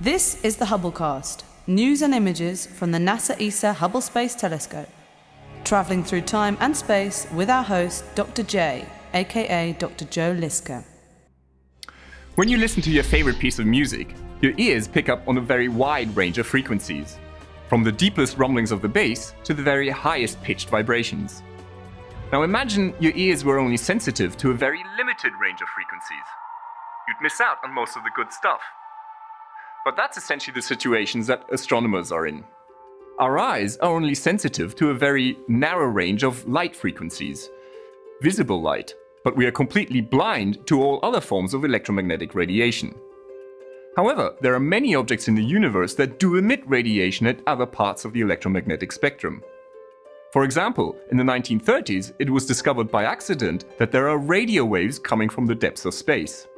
This is the Hubblecast, news and images from the NASA ESA Hubble Space Telescope. Travelling through time and space with our host, Dr. J, aka Dr. Joe Liske. When you listen to your favorite piece of music, your ears pick up on a very wide range of frequencies, from the deepest rumblings of the bass to the very highest pitched vibrations. Now imagine your ears were only sensitive to a very limited range of frequencies. You'd miss out on most of the good stuff. But that's essentially the situations that astronomers are in. Our eyes are only sensitive to a very narrow range of light frequencies, visible light, but we are completely blind to all other forms of electromagnetic radiation. However, there are many objects in the universe that do emit radiation at other parts of the electromagnetic spectrum. For example, in the 1930s, it was discovered by accident that there are radio waves coming from the depths of space.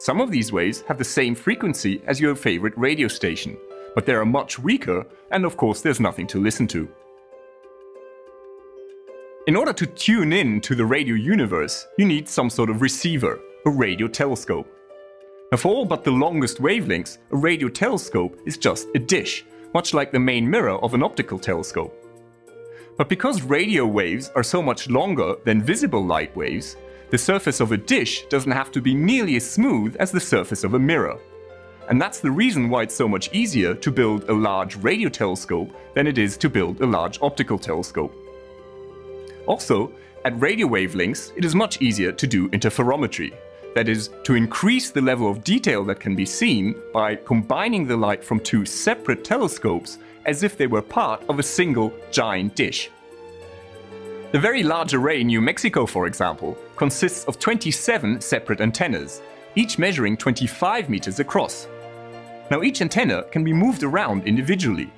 Some of these waves have the same frequency as your favorite radio station, but they are much weaker and of course there's nothing to listen to. In order to tune in to the radio universe, you need some sort of receiver, a radio telescope. Now for all but the longest wavelengths, a radio telescope is just a dish, much like the main mirror of an optical telescope. But because radio waves are so much longer than visible light waves, the surface of a dish doesn't have to be nearly as smooth as the surface of a mirror. And that's the reason why it's so much easier to build a large radio telescope than it is to build a large optical telescope. Also, at radio wavelengths, it is much easier to do interferometry. That is, to increase the level of detail that can be seen by combining the light from two separate telescopes as if they were part of a single giant dish. The Very Large Array in New Mexico, for example, consists of 27 separate antennas, each measuring 25 meters across. Now each antenna can be moved around individually,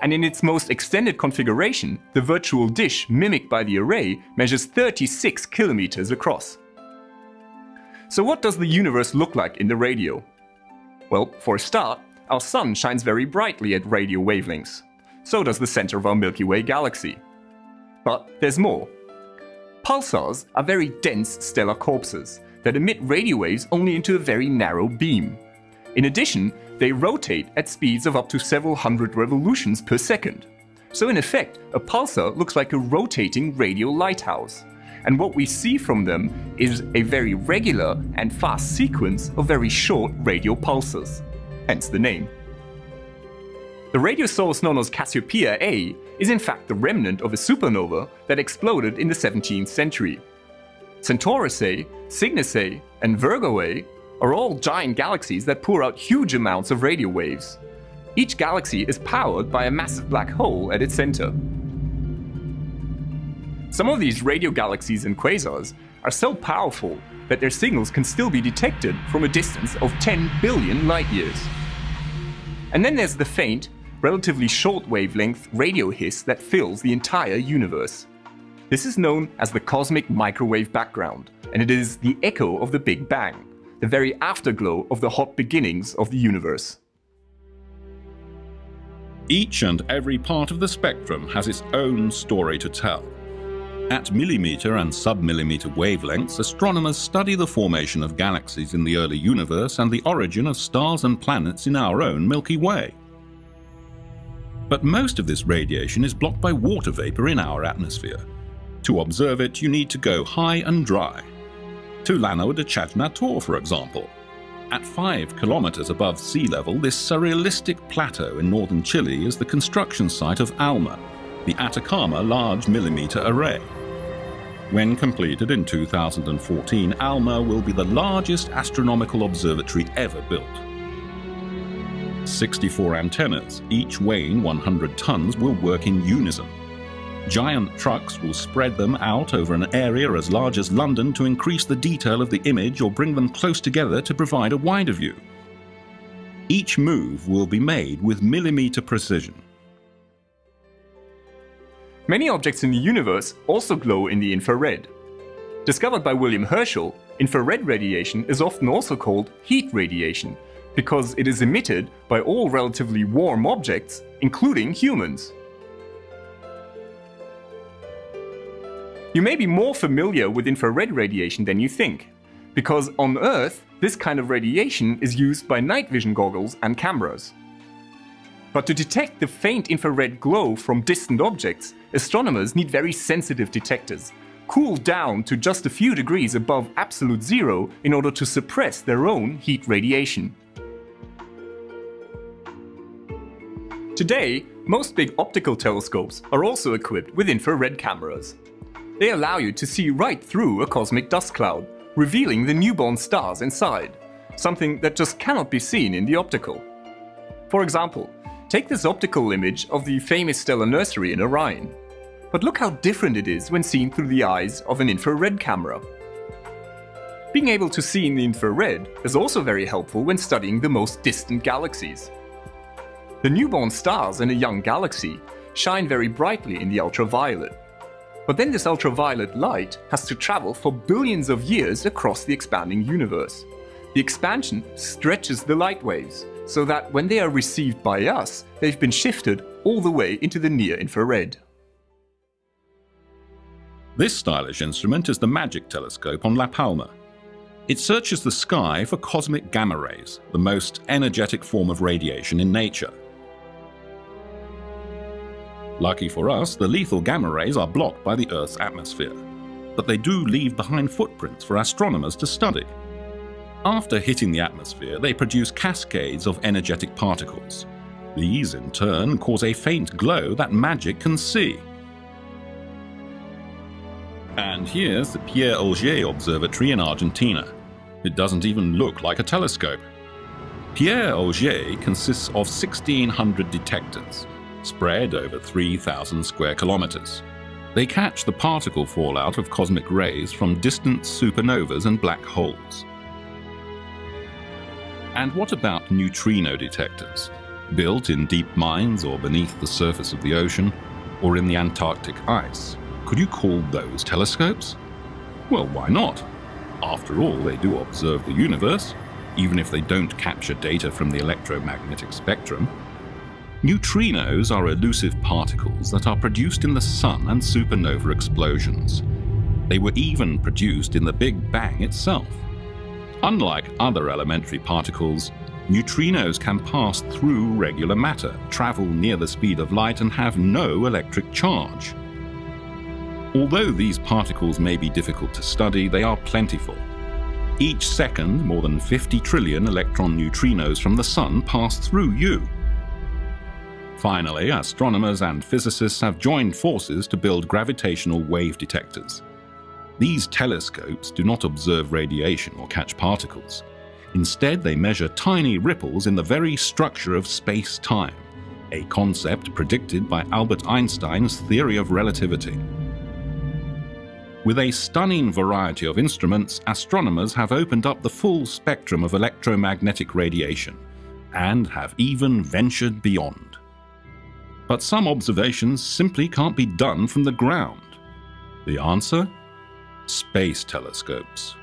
and in its most extended configuration, the virtual dish mimicked by the array measures 36 kilometers across. So what does the universe look like in the radio? Well, for a start, our sun shines very brightly at radio wavelengths. So does the center of our Milky Way galaxy. But there's more. Pulsars are very dense stellar corpses that emit radio waves only into a very narrow beam. In addition, they rotate at speeds of up to several hundred revolutions per second. So in effect, a pulsar looks like a rotating radio lighthouse. And what we see from them is a very regular and fast sequence of very short radio pulses. Hence the name. The radio source known as Cassiopeia A is in fact the remnant of a supernova that exploded in the 17th century. Centaurus A, Cygnus A, and Virgo A are all giant galaxies that pour out huge amounts of radio waves. Each galaxy is powered by a massive black hole at its center. Some of these radio galaxies and quasars are so powerful that their signals can still be detected from a distance of 10 billion light years. And then there's the faint, relatively short wavelength radio hiss that fills the entire universe. This is known as the cosmic microwave background, and it is the echo of the Big Bang, the very afterglow of the hot beginnings of the universe. Each and every part of the spectrum has its own story to tell. At millimeter and submillimeter wavelengths, astronomers study the formation of galaxies in the early universe and the origin of stars and planets in our own Milky Way. But most of this radiation is blocked by water vapor in our atmosphere. To observe it, you need to go high and dry. To Llano de Chajnantor, for example. At 5 kilometers above sea level, this surrealistic plateau in northern Chile is the construction site of ALMA, the Atacama Large Millimeter Array. When completed in 2014, ALMA will be the largest astronomical observatory ever built. 64 antennas, each weighing 100 tons, will work in unison. Giant trucks will spread them out over an area as large as London to increase the detail of the image or bring them close together to provide a wider view. Each move will be made with millimeter precision. Many objects in the universe also glow in the infrared. Discovered by William Herschel, infrared radiation is often also called heat radiation because it is emitted by all relatively warm objects, including humans. You may be more familiar with infrared radiation than you think, because on Earth, this kind of radiation is used by night vision goggles and cameras. But to detect the faint infrared glow from distant objects, astronomers need very sensitive detectors, cooled down to just a few degrees above absolute zero in order to suppress their own heat radiation. Today, most big optical telescopes are also equipped with infrared cameras. They allow you to see right through a cosmic dust cloud, revealing the newborn stars inside, something that just cannot be seen in the optical. For example, take this optical image of the famous stellar nursery in Orion. But look how different it is when seen through the eyes of an infrared camera. Being able to see in the infrared is also very helpful when studying the most distant galaxies. The newborn stars in a young galaxy shine very brightly in the ultraviolet. But then this ultraviolet light has to travel for billions of years across the expanding universe. The expansion stretches the light waves, so that when they are received by us, they've been shifted all the way into the near infrared. This stylish instrument is the MAGIC telescope on La Palma. It searches the sky for cosmic gamma rays, the most energetic form of radiation in nature. Lucky for us, the lethal gamma rays are blocked by the Earth's atmosphere, but they do leave behind footprints for astronomers to study. After hitting the atmosphere, they produce cascades of energetic particles. These, in turn, cause a faint glow that MAGIC can see. And here's the Pierre Auger Observatory in Argentina. It doesn't even look like a telescope. Pierre Auger consists of 1,600 detectors, spread over 3,000 square kilometers. They catch the particle fallout of cosmic rays from distant supernovas and black holes. And what about neutrino detectors? Built in deep mines or beneath the surface of the ocean, or in the Antarctic ice. Could you call those telescopes? Well, why not? After all, they do observe the universe, even if they don't capture data from the electromagnetic spectrum. Neutrinos are elusive particles that are produced in the Sun and supernova explosions. They were even produced in the Big Bang itself. Unlike other elementary particles, neutrinos can pass through regular matter, travel near the speed of light, and have no electric charge. Although these particles may be difficult to study, they are plentiful. Each second, more than 50 trillion electron neutrinos from the Sun pass through you. Finally, astronomers and physicists have joined forces to build gravitational wave detectors. These telescopes do not observe radiation or catch particles. Instead, they measure tiny ripples in the very structure of space-time, a concept predicted by Albert Einstein's theory of relativity. With a stunning variety of instruments, astronomers have opened up the full spectrum of electromagnetic radiation and have even ventured beyond. But some observations simply can't be done from the ground. The answer? Space telescopes.